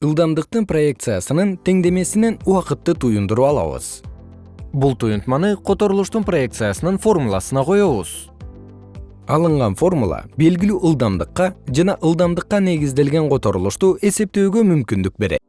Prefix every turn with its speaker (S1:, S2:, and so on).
S1: ылдамдыктын проекциясынын теңдемесинен убакытты туюндуруп алабыз.
S2: Бул туюнтманы которулуштун проекциясынын формуласына коебуз.
S1: Алынган формула белгилүү ылдамдыкка жана ылдамдыкка негизделген которулушту эсептөөгө мүмкүндүк берет.